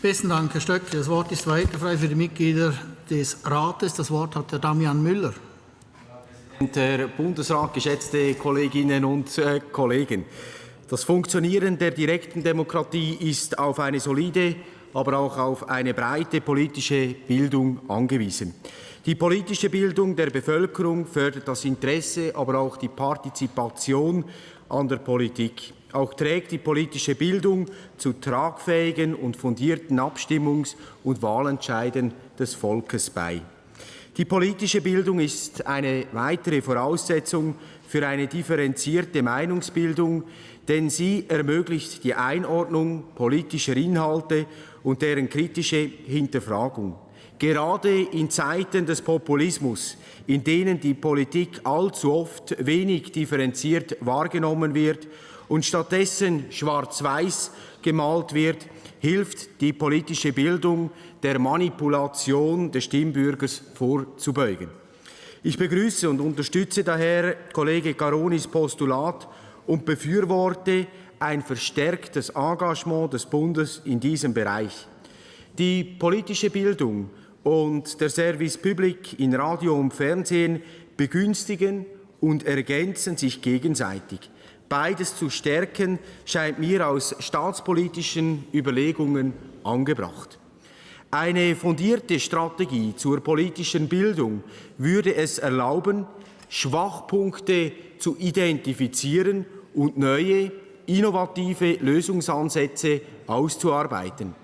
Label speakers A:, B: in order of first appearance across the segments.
A: Besten Dank, Herr Stöckli. Das Wort ist weiter frei für die Mitglieder des Rates. Das Wort hat Herr Damian Müller.
B: Herr Bundesrat, geschätzte Kolleginnen und äh, Kollegen! Das Funktionieren der direkten Demokratie ist auf eine solide, aber auch auf eine breite politische Bildung angewiesen. Die politische Bildung der Bevölkerung fördert das Interesse, aber auch die Partizipation an der Politik. Auch trägt die politische Bildung zu tragfähigen und fundierten Abstimmungs- und Wahlentscheiden des Volkes bei. Die politische Bildung ist eine weitere Voraussetzung für eine differenzierte Meinungsbildung, denn sie ermöglicht die Einordnung politischer Inhalte und deren kritische Hinterfragung. Gerade in Zeiten des Populismus, in denen die Politik allzu oft wenig differenziert wahrgenommen wird und stattdessen schwarz-weiß gemalt wird, hilft die politische Bildung der Manipulation des Stimmbürgers vorzubeugen. Ich begrüße und unterstütze daher Kollege Caronis Postulat und befürworte ein verstärktes Engagement des Bundes in diesem Bereich. Die politische Bildung und der Service Public in Radio und Fernsehen begünstigen und ergänzen sich gegenseitig. Beides zu stärken, scheint mir aus staatspolitischen Überlegungen angebracht. Eine fundierte Strategie zur politischen Bildung würde es erlauben, Schwachpunkte zu identifizieren und neue, innovative Lösungsansätze auszuarbeiten.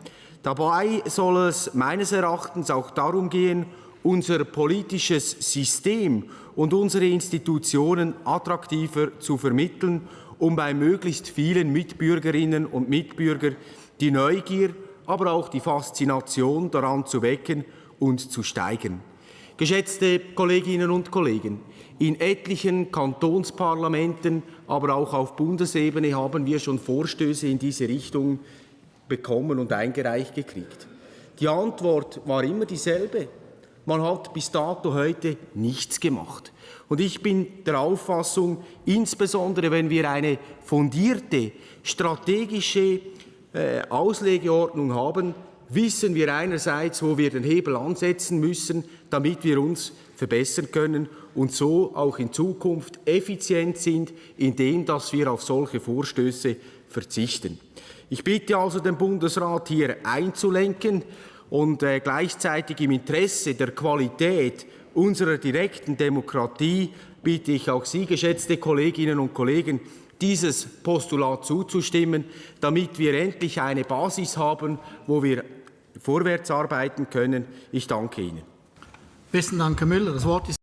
B: Dabei soll es meines Erachtens auch darum gehen, unser politisches System und unsere Institutionen attraktiver zu vermitteln, um bei möglichst vielen Mitbürgerinnen und Mitbürgern die Neugier, aber auch die Faszination daran zu wecken und zu steigern. Geschätzte Kolleginnen und Kollegen, in etlichen Kantonsparlamenten, aber auch auf Bundesebene haben wir schon Vorstöße in diese Richtung bekommen und eingereicht gekriegt. Die Antwort war immer dieselbe. Man hat bis dato heute nichts gemacht. Und ich bin der Auffassung, insbesondere wenn wir eine fundierte strategische äh, Auslegeordnung haben, wissen wir einerseits, wo wir den Hebel ansetzen müssen, damit wir uns verbessern können und so auch in Zukunft effizient sind, indem dass wir auf solche Vorstöße verzichten. Ich bitte also den Bundesrat, hier einzulenken und äh, gleichzeitig im Interesse der Qualität unserer direkten Demokratie bitte ich auch Sie, geschätzte Kolleginnen und Kollegen, dieses Postulat zuzustimmen, damit wir endlich eine Basis haben, wo wir vorwärts arbeiten können. Ich danke Ihnen.
A: Besten Dank, Herr Müller. Das Wort ist